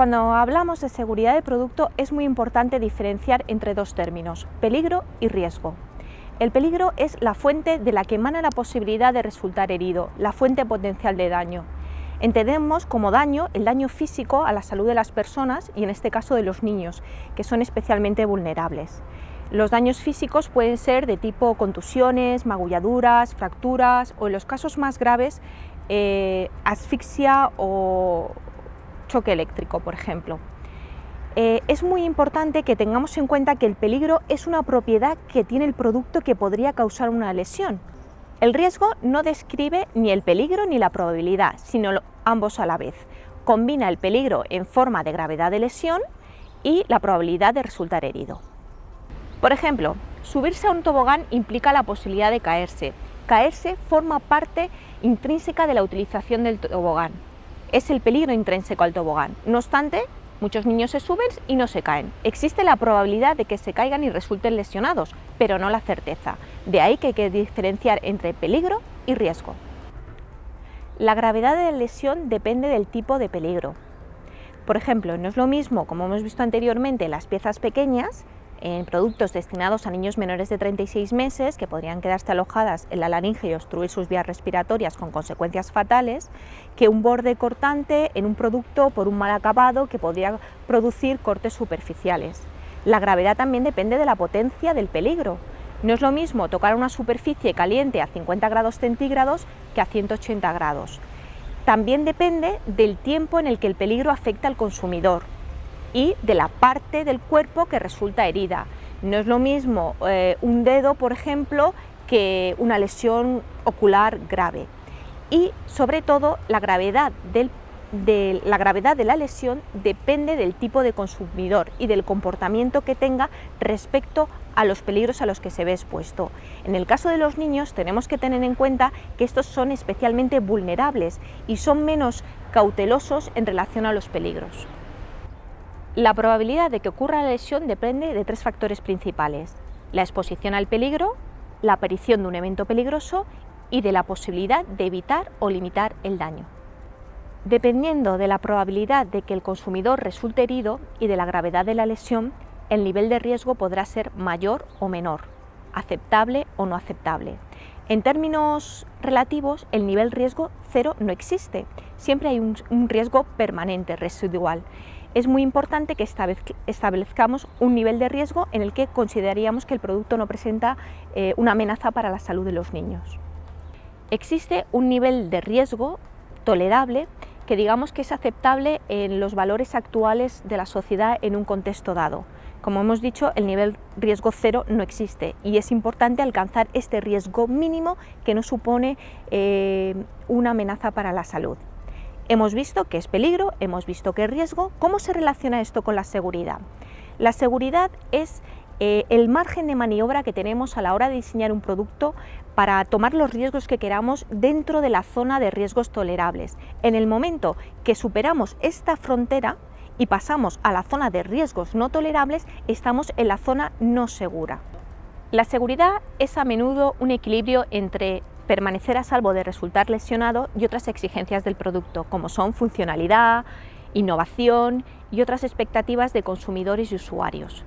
Cuando hablamos de seguridad de producto es muy importante diferenciar entre dos términos, peligro y riesgo. El peligro es la fuente de la que emana la posibilidad de resultar herido, la fuente potencial de daño. Entendemos como daño el daño físico a la salud de las personas y en este caso de los niños, que son especialmente vulnerables. Los daños físicos pueden ser de tipo contusiones, magulladuras, fracturas o en los casos más graves eh, asfixia o, choque eléctrico, por ejemplo. Eh, es muy importante que tengamos en cuenta que el peligro es una propiedad que tiene el producto que podría causar una lesión. El riesgo no describe ni el peligro ni la probabilidad, sino ambos a la vez. Combina el peligro en forma de gravedad de lesión y la probabilidad de resultar herido. Por ejemplo, subirse a un tobogán implica la posibilidad de caerse. Caerse forma parte intrínseca de la utilización del tobogán es el peligro intrínseco al tobogán. No obstante, muchos niños se suben y no se caen. Existe la probabilidad de que se caigan y resulten lesionados, pero no la certeza. De ahí que hay que diferenciar entre peligro y riesgo. La gravedad de la lesión depende del tipo de peligro. Por ejemplo, no es lo mismo, como hemos visto anteriormente, las piezas pequeñas en productos destinados a niños menores de 36 meses que podrían quedarse alojadas en la laringe y obstruir sus vías respiratorias con consecuencias fatales, que un borde cortante en un producto por un mal acabado que podría producir cortes superficiales. La gravedad también depende de la potencia del peligro. No es lo mismo tocar una superficie caliente a 50 grados centígrados que a 180 grados. También depende del tiempo en el que el peligro afecta al consumidor y de la parte del cuerpo que resulta herida. No es lo mismo eh, un dedo, por ejemplo, que una lesión ocular grave. Y sobre todo la gravedad, de, la gravedad de la lesión depende del tipo de consumidor y del comportamiento que tenga respecto a los peligros a los que se ve expuesto. En el caso de los niños tenemos que tener en cuenta que estos son especialmente vulnerables y son menos cautelosos en relación a los peligros. La probabilidad de que ocurra la lesión depende de tres factores principales, la exposición al peligro, la aparición de un evento peligroso y de la posibilidad de evitar o limitar el daño. Dependiendo de la probabilidad de que el consumidor resulte herido y de la gravedad de la lesión, el nivel de riesgo podrá ser mayor o menor, aceptable o no aceptable. En términos relativos, el nivel riesgo cero no existe, siempre hay un, riesgo permanente, residual es muy importante que establezcamos un nivel de riesgo en el que consideraríamos que el producto no presenta eh, una amenaza para la salud de los niños. Existe un nivel de riesgo tolerable que digamos que es aceptable en los valores actuales de la sociedad en un contexto dado. Como hemos dicho, el nivel riesgo cero no existe y es importante alcanzar este riesgo mínimo que no supone eh, una amenaza para la salud. Hemos visto que es peligro, hemos visto que es riesgo. ¿Cómo se relaciona esto con la seguridad? La seguridad es eh, el margen de maniobra que tenemos a la hora de diseñar un producto para tomar los riesgos que queramos dentro de la zona de riesgos tolerables. En el momento que superamos esta frontera y pasamos a la zona de riesgos no tolerables, estamos en la zona no segura. La seguridad es a menudo un equilibrio entre permanecer a salvo de resultar lesionado y otras exigencias del producto, como son funcionalidad, innovación y otras expectativas de consumidores y usuarios.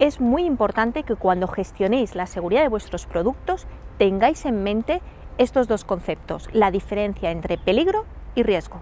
Es muy importante que cuando gestionéis la seguridad de vuestros productos tengáis en mente estos dos conceptos, la diferencia entre peligro y riesgo.